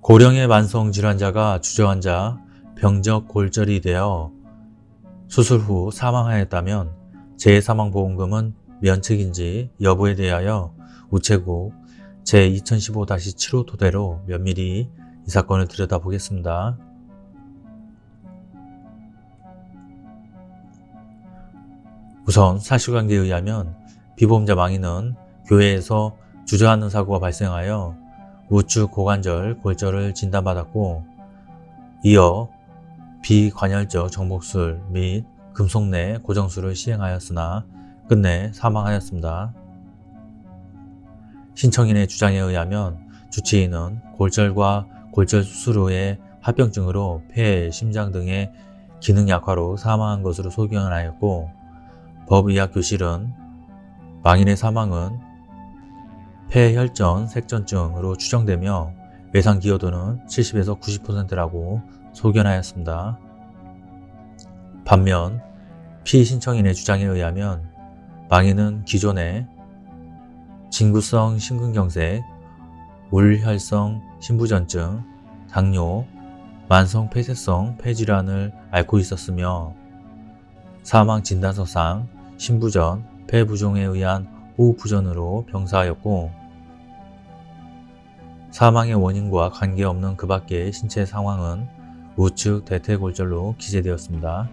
고령의 만성 질환자가 주저앉아 병적 골절이 되어 수술 후 사망하였다면 재사망보험금은 면책인지 여부에 대하여 우체국 제2015-7호 토대로 면밀히 이 사건을 들여다보겠습니다. 우선 사실관계에 의하면 비보험자 망인은 교회에서 주저앉는 사고가 발생하여 우측 고관절 골절을 진단받았고 이어 비관혈적 정복술 및 금속내 고정술을 시행하였으나 끝내 사망하였습니다. 신청인의 주장에 의하면 주치의는 골절과 골절 수술 후에 합병증으로 폐, 심장 등의 기능 약화로 사망한 것으로 소견하였고 법의학교실은 망인의 사망은 폐혈전 색전증으로 추정되며 외상 기여도는 70에서 90%라고 소견하였습니다. 반면 피신청인의 주장에 의하면 망인은 기존에 진구성 심근경색, 울혈성 심부전증, 당뇨, 만성 폐쇄성 폐질환을 앓고 있었으며 사망 진단서상 심부전, 폐부종에 의한 호흡부전으로 병사하였고 사망의 원인과 관계없는 그 밖의 신체 상황은 우측 대퇴골절로 기재되었습니다.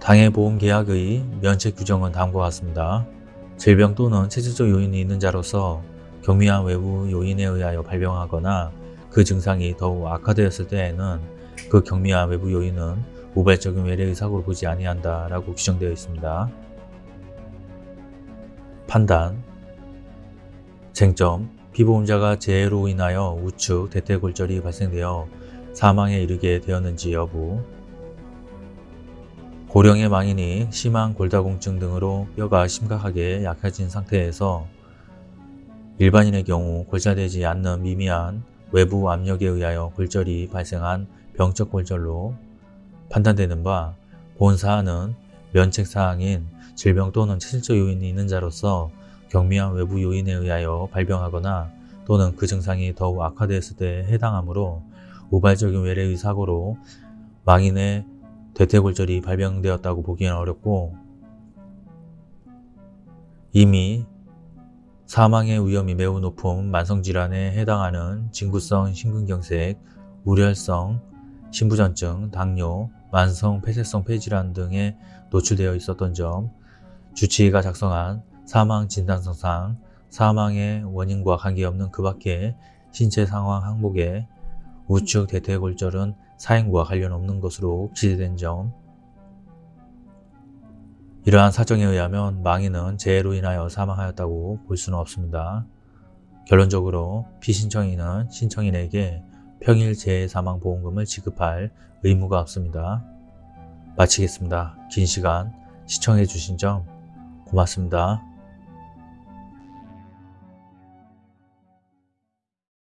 당해보험계약의 면책 규정은 다음과 같습니다. 질병 또는 체질적 요인이 있는 자로서 경미한 외부 요인에 의하여 발병하거나 그 증상이 더욱 악화되었을 때에는 그 경미한 외부 요인은 우발적인 외래의 사고를 보지 아니한다 라고 규정되어 있습니다. 판단. 쟁점. 피보험자가 재해로 인하여 우측 대퇴골절이 발생되어 사망에 이르게 되었는지 여부. 고령의 망인이 심한 골다공증 등으로 뼈가 심각하게 약해진 상태에서 일반인의 경우 골절되지 않는 미미한 외부 압력에 의하여 골절이 발생한 병적 골절로 판단되는 바 본 사안은 면책사항인 질병 또는 체질적 요인이 있는 자로서 경미한 외부 요인에 의하여 발병하거나 또는 그 증상이 더욱 악화되었을 때에 해당하므로 우발적인 외래의 사고로 망인의 대퇴골절이 발병되었다고 보기는 어렵고 이미 사망의 위험이 매우 높은 만성질환에 해당하는 진구성 심근경색, 우렬성, 심부전증, 당뇨, 만성 폐쇄성 폐질환 등에 노출되어 있었던 점, 주치의가 작성한 사망 진단서상 사망의 원인과 관계없는 그 밖의 신체 상황 항목에 우측 대퇴골절은 사행과 관련 없는 것으로 기재된 점 이러한 사정에 의하면 망인은 재해로 인하여 사망하였다고 볼 수는 없습니다. 결론적으로 피신청인은 신청인에게 평일 재해사망보험금을 지급할 의무가 없습니다. 마치겠습니다. 긴 시간 시청해 주신 점 고맙습니다.